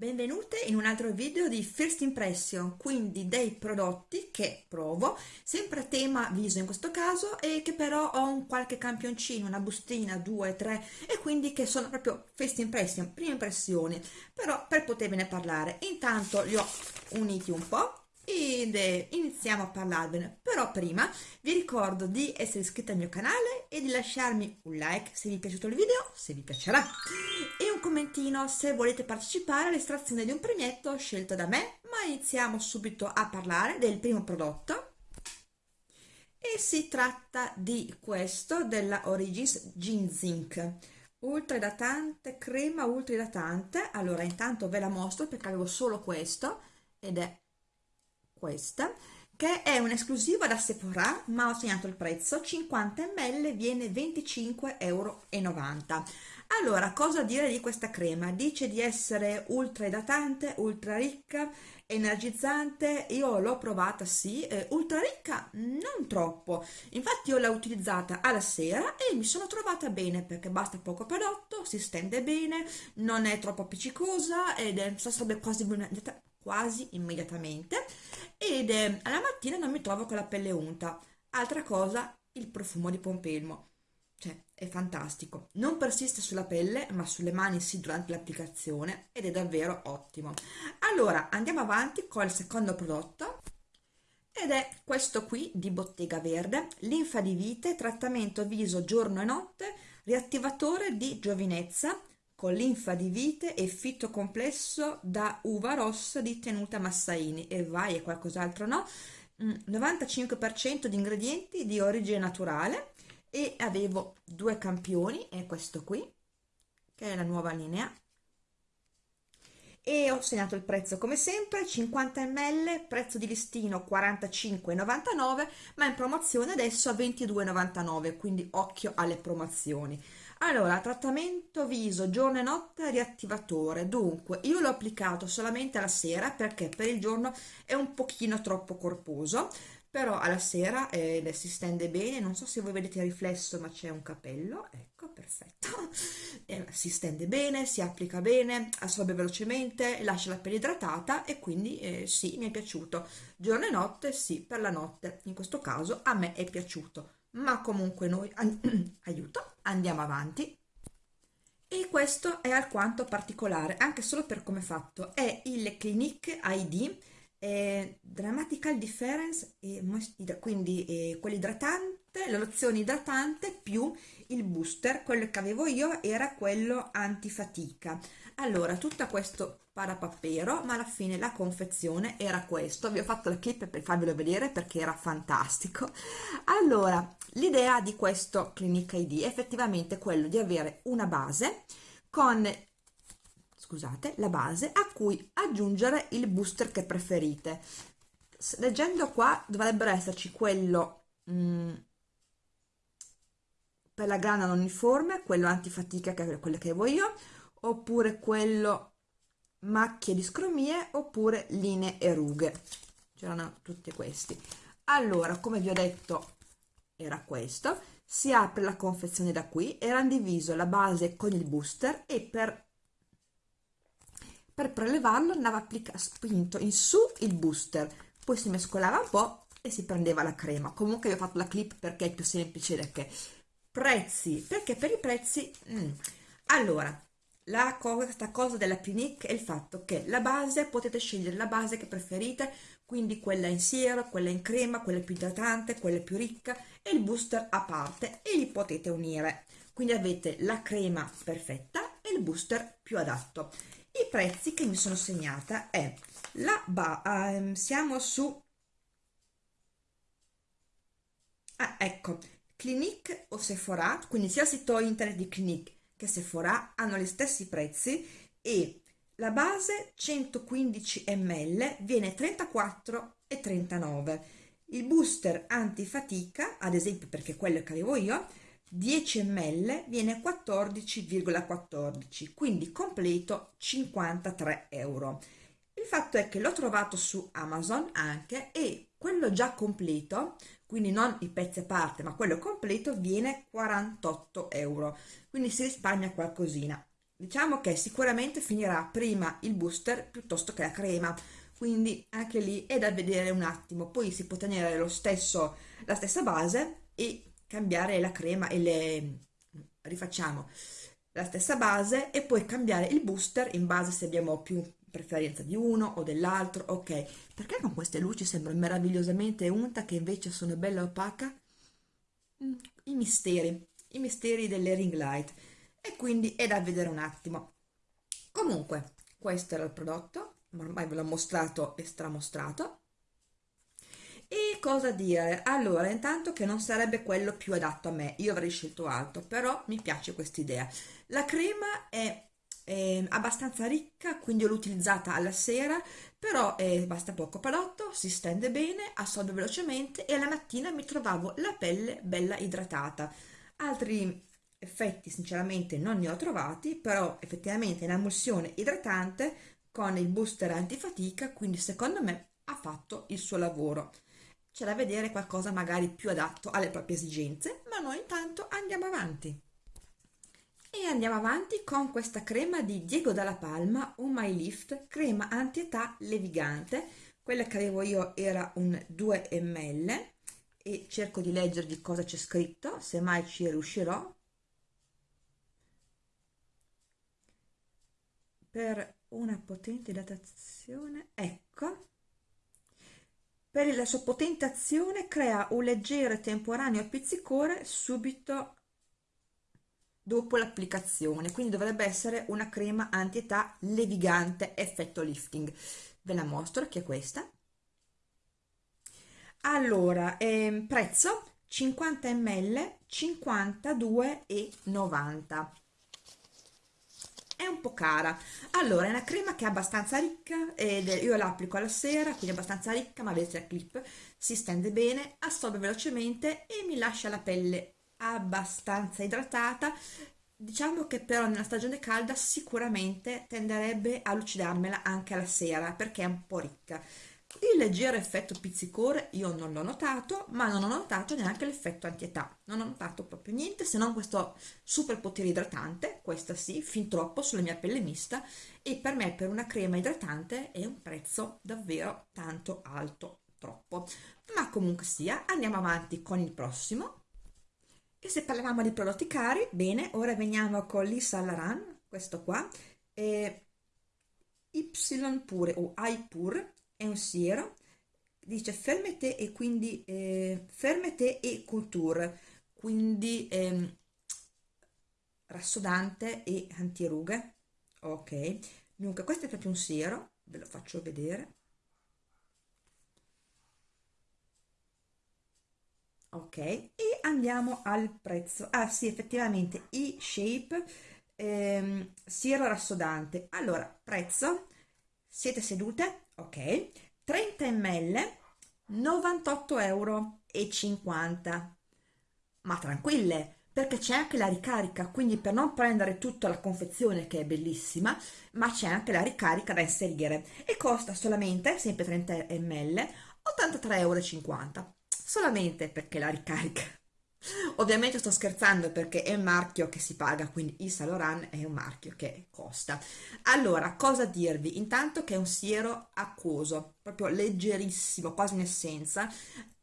Benvenute in un altro video di First Impression, quindi dei prodotti che provo, sempre a tema viso in questo caso, e che però ho un qualche campioncino, una bustina, due, tre, e quindi che sono proprio First Impression, prime impressioni, però per potervene parlare. Intanto li ho uniti un po' ed iniziamo a parlarvene però prima vi ricordo di essere iscritti al mio canale e di lasciarmi un like se vi è piaciuto il video se vi piacerà e un commentino se volete partecipare all'estrazione di un premietto scelto da me. Ma iniziamo subito a parlare del primo prodotto. E si tratta di questo della Origins Zinc. Ultra idratante crema ultra idratante allora intanto ve la mostro perché avevo solo questo ed è questa che è un'esclusiva da Sephora ma ho segnato il prezzo 50 ml viene 25,90 euro allora cosa dire di questa crema? Dice di essere ultra idratante ultra ricca energizzante io l'ho provata sì eh, ultra ricca non troppo. Infatti io l'ho utilizzata alla sera e mi sono trovata bene perché basta poco prodotto si stende bene non è troppo appiccicosa ed è sarebbe quasi quasi immediatamente ed eh, alla mattina non mi trovo con la pelle unta. Altra cosa, il profumo di pompelmo. Cioè, è fantastico. Non persiste sulla pelle, ma sulle mani sì durante l'applicazione ed è davvero ottimo. Allora, andiamo avanti con il secondo prodotto ed è questo qui di Bottega Verde, linfa di vite, trattamento viso giorno e notte, riattivatore di giovinezza, con linfa di vite e fitto complesso da uva rossa di tenuta Massaini. E vai e qualcos'altro no? 95% mm, di ingredienti di origine naturale. E avevo due campioni e questo qui che è la nuova linea. E ho segnato il prezzo come sempre 50 ml prezzo di listino 45,99 ma in promozione adesso a 22,99 quindi occhio alle promozioni allora, trattamento viso giorno e notte riattivatore. Dunque, io l'ho applicato solamente alla sera perché per il giorno è un pochino troppo corposo, però alla sera eh, si stende bene, non so se voi vedete il riflesso ma c'è un capello, ecco, perfetto, eh, si stende bene, si applica bene, assorbe velocemente, lascia la pelle idratata e quindi eh, sì, mi è piaciuto. Giorno e notte, sì, per la notte, in questo caso a me è piaciuto. Ma comunque noi aiuto andiamo avanti. E questo è alquanto particolare anche solo per come è fatto. È il Clinique ID eh, Dramatical Difference eh, quindi quell'idratante la lozione idratante più il booster. Quello che avevo io era quello antifatica. Allora tutto questo parapappero ma alla fine la confezione era questo. Vi ho fatto la clip per farvelo vedere perché era fantastico. Allora l'idea di questo Clinic ID è effettivamente quello di avere una base con scusate la base a cui aggiungere il booster che preferite. Leggendo qua dovrebbero esserci quello mm, per la grana non uniforme quello antifatica che è quello che avevo io oppure quello macchie di scromie oppure linee e rughe. C'erano tutti questi. Allora come vi ho detto era questo. Si apre la confezione da qui. Era diviso la base con il booster e per per prelevarlo andava spinto in su il booster. Poi si mescolava un po' e si prendeva la crema. Comunque vi ho fatto la clip perché è più semplice da che prezzi perché per i prezzi mm. allora la cosa, questa cosa della Clinique è il fatto che la base potete scegliere la base che preferite quindi quella in siero, quella in crema, quella più idratante, quella più ricca e il booster a parte e li potete unire. Quindi avete la crema perfetta e il booster più adatto. I prezzi che mi sono segnata è la ba um, siamo su ah, ecco Clinique o Sephora quindi sia il sito internet di Clinique che Sephora hanno gli stessi prezzi e la base 115 ml viene 34,39 il booster antifatica ad esempio perché quello che avevo io 10 ml viene 14,14 ,14, quindi completo 53 euro. Il fatto è che l'ho trovato su Amazon anche e quello già completo quindi non i pezzi a parte ma quello completo viene 48 euro. Quindi si risparmia qualcosina. Diciamo che sicuramente finirà prima il booster piuttosto che la crema. Quindi anche lì è da vedere un attimo. Poi si può tenere lo stesso la stessa base e cambiare la crema e le rifacciamo la stessa base e poi cambiare il booster in base se abbiamo più preferenza di uno o dell'altro ok. Perché con queste luci sembra meravigliosamente unta che invece sono bella opaca? Mm, i misteri i misteri delle ring light. E quindi è da vedere un attimo. Comunque questo era il prodotto ormai ve l'ho mostrato e stramostrato. E cosa dire? Allora, intanto che non sarebbe quello più adatto a me, io avrei scelto altro, però mi piace questa idea. La crema è, è abbastanza ricca, quindi l'ho utilizzata alla sera, però eh, basta poco prodotto, si stende bene, assorbe velocemente e alla mattina mi trovavo la pelle bella idratata. Altri effetti sinceramente non ne ho trovati, però effettivamente è un'emulsione idratante con il booster antifatica, quindi secondo me ha fatto il suo lavoro c'è da vedere qualcosa magari più adatto alle proprie esigenze, ma noi intanto andiamo avanti. E andiamo avanti con questa crema di Diego Dalla Palma, un My Lift, crema anti-età levigante. Quella che avevo io era un 2 ml e cerco di leggervi cosa c'è scritto, se mai ci riuscirò. Per una potente idratazione, ecco, per la sua potente azione crea un leggero e temporaneo pizzicore subito dopo l'applicazione, quindi dovrebbe essere una crema anti-età levigante effetto lifting. Ve la mostro, che è questa. Allora, ehm, prezzo 50 ml 52,90 è un po' cara allora è una crema che è abbastanza ricca ed io la applico alla sera quindi è abbastanza ricca ma vedete la clip si stende bene assorbe velocemente e mi lascia la pelle abbastanza idratata diciamo che però nella stagione calda sicuramente tenderebbe a lucidarmela anche alla sera perché è un po' ricca il leggero effetto pizzicore io non l'ho notato, ma non ho notato neanche l'effetto antietà. Non ho notato proprio niente se non questo super potere idratante, questa sì, fin troppo sulla mia pelle mista e per me per una crema idratante è un prezzo davvero tanto alto, troppo. Ma comunque sia, andiamo avanti con il prossimo. E se parlavamo di prodotti cari, bene, ora veniamo con l'Isa Laran, questo qua, e Y pure o I pure è un siero dice fermete e quindi eh, fermete e couture quindi eh, rassodante e antirughe ok. Dunque questo è proprio un siero ve lo faccio vedere ok e andiamo al prezzo. Ah sì effettivamente e shape ehm, siero rassodante. Allora prezzo siete sedute? Ok. 30 ml 98 euro e 50 ma tranquille perché c'è anche la ricarica quindi per non prendere tutta la confezione che è bellissima ma c'è anche la ricarica da inserire. E costa solamente sempre 30 ml 83,50 euro solamente perché la ricarica Ovviamente sto scherzando perché è un marchio che si paga, quindi il Laurent è un marchio che costa. Allora, cosa dirvi? Intanto che è un siero acquoso, proprio leggerissimo, quasi in essenza,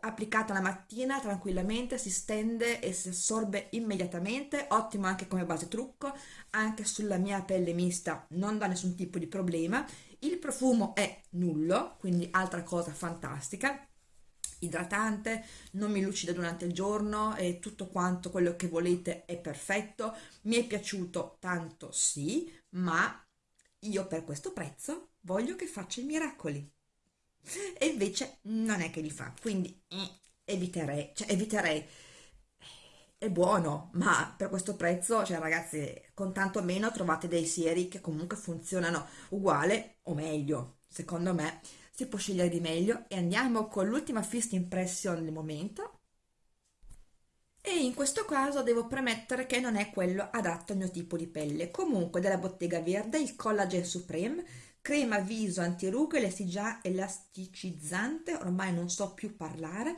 applicata la mattina tranquillamente, si stende e si assorbe immediatamente, ottimo anche come base trucco, anche sulla mia pelle mista non dà nessun tipo di problema. Il profumo è nullo, quindi altra cosa fantastica idratante, non mi lucida durante il giorno e tutto quanto quello che volete è perfetto. Mi è piaciuto tanto sì, ma io per questo prezzo voglio che faccia i miracoli. E invece non è che li fa, quindi eh, eviterei, cioè eviterei. È buono, ma per questo prezzo, cioè ragazzi, con tanto meno trovate dei sieri che comunque funzionano uguale o meglio, secondo me si può scegliere di meglio e andiamo con l'ultima first impression del momento e in questo caso devo premettere che non è quello adatto al mio tipo di pelle comunque della Bottega Verde il Collagen Supreme crema viso antirughe elasticizzante ormai non so più parlare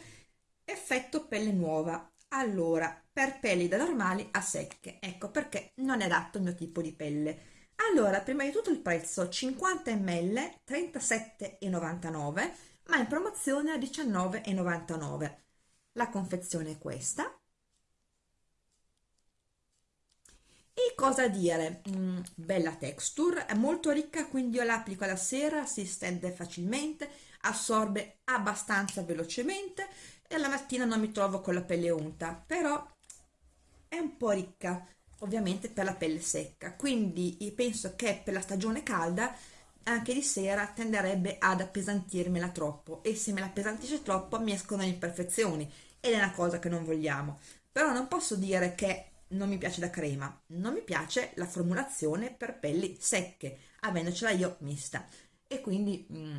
effetto pelle nuova allora per pelli da normali a secche. Ecco perché non è adatto al mio tipo di pelle. Allora, prima di tutto il prezzo 50 ml 37,99 ma in promozione a 19,99. La confezione è questa. E cosa dire? Mm, bella texture, è molto ricca, quindi io l'applico alla sera, si stende facilmente, assorbe abbastanza velocemente e la mattina non mi trovo con la pelle unta, però è un po' ricca, ovviamente per la pelle secca, quindi penso che per la stagione calda anche di sera tenderebbe ad appesantirmela troppo e se me la appesantisce troppo mi escono le imperfezioni ed è una cosa che non vogliamo. Però non posso dire che non mi piace la crema, non mi piace la formulazione per pelli secche, avendocela io mista. E quindi mh, mm,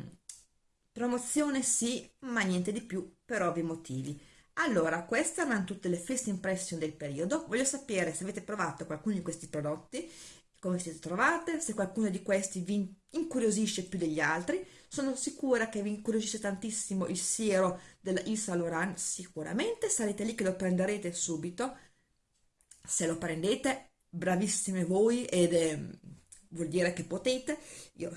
promozione sì, ma niente di più per ovvi motivi. Allora, queste erano tutte le first impression del periodo. Voglio sapere se avete provato qualcuno di questi prodotti, come siete trovate, se qualcuno di questi vi incuriosisce più degli altri. Sono sicura che vi incuriosisce tantissimo il siero della Saint Laurent, sicuramente sarete lì che lo prenderete subito se lo prendete bravissime voi ed è, vuol dire che potete io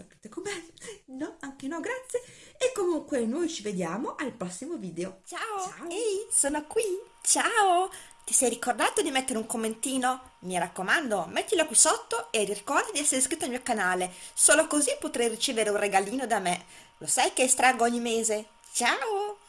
sapete com'è no anche no grazie e comunque noi ci vediamo al prossimo video ciao, ciao. ehi sono qui ciao ti sei ricordato di mettere un commentino? Mi raccomando, mettilo qui sotto e ricorda di essere iscritto al mio canale, solo così potrai ricevere un regalino da me. Lo sai che estraggo ogni mese? Ciao!